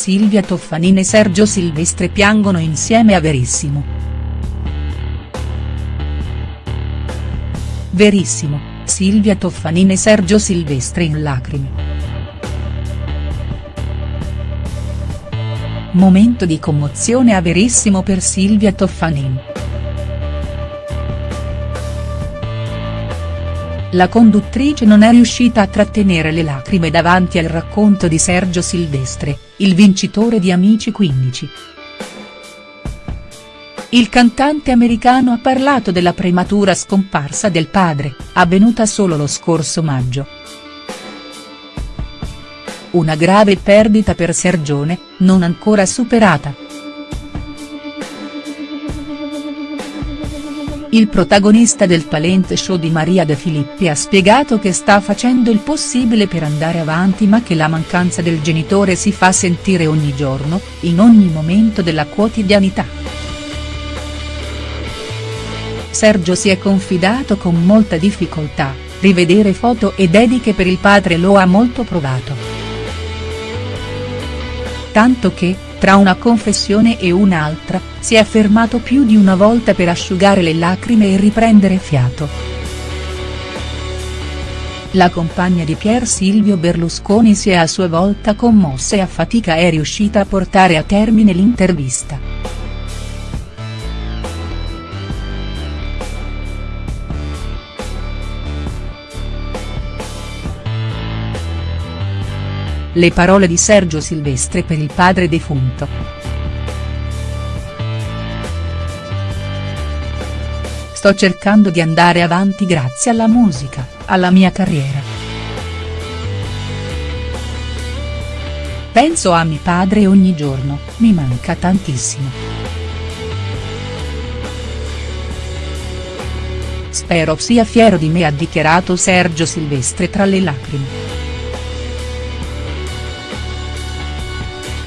Silvia Toffanin e Sergio Silvestre piangono insieme a Verissimo. Verissimo, Silvia Toffanin e Sergio Silvestre in lacrime. Momento di commozione a Verissimo per Silvia Toffanin. La conduttrice non è riuscita a trattenere le lacrime davanti al racconto di Sergio Silvestre, il vincitore di Amici 15. Il cantante americano ha parlato della prematura scomparsa del padre, avvenuta solo lo scorso maggio. Una grave perdita per Sergione, non ancora superata. Il protagonista del talent show di Maria De Filippi ha spiegato che sta facendo il possibile per andare avanti ma che la mancanza del genitore si fa sentire ogni giorno, in ogni momento della quotidianità. Sergio si è confidato con molta difficoltà, rivedere foto e dediche per il padre lo ha molto provato. Tanto che, tra una confessione e un'altra, si è fermato più di una volta per asciugare le lacrime e riprendere fiato. La compagna di Pier Silvio Berlusconi si è a sua volta commossa e a fatica è riuscita a portare a termine l'intervista. Le parole di Sergio Silvestre per il padre defunto. Sto cercando di andare avanti grazie alla musica, alla mia carriera. Penso a mio padre ogni giorno, mi manca tantissimo. Spero sia fiero di me ha dichiarato Sergio Silvestre tra le lacrime.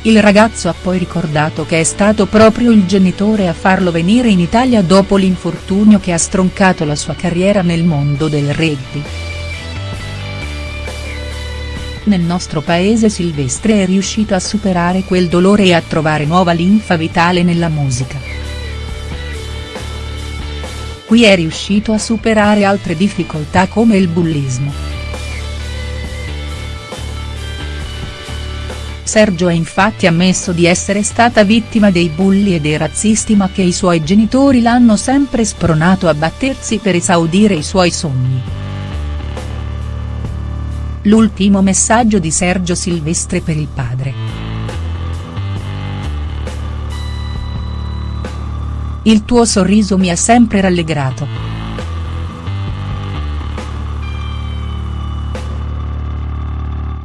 Il ragazzo ha poi ricordato che è stato proprio il genitore a farlo venire in Italia dopo l'infortunio che ha stroncato la sua carriera nel mondo del rugby. Nel nostro paese Silvestre è riuscito a superare quel dolore e a trovare nuova linfa vitale nella musica. Qui è riuscito a superare altre difficoltà come il bullismo. Sergio ha infatti ammesso di essere stata vittima dei bulli e dei razzisti ma che i suoi genitori l'hanno sempre spronato a battersi per esaudire i suoi sogni. L'ultimo messaggio di Sergio Silvestre per il padre. Il tuo sorriso mi ha sempre rallegrato.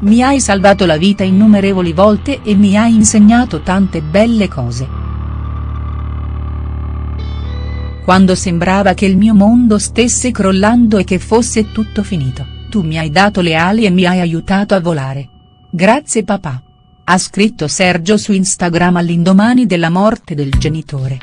Mi hai salvato la vita innumerevoli volte e mi hai insegnato tante belle cose. Quando sembrava che il mio mondo stesse crollando e che fosse tutto finito, tu mi hai dato le ali e mi hai aiutato a volare. Grazie papà. Ha scritto Sergio su Instagram all'indomani della morte del genitore.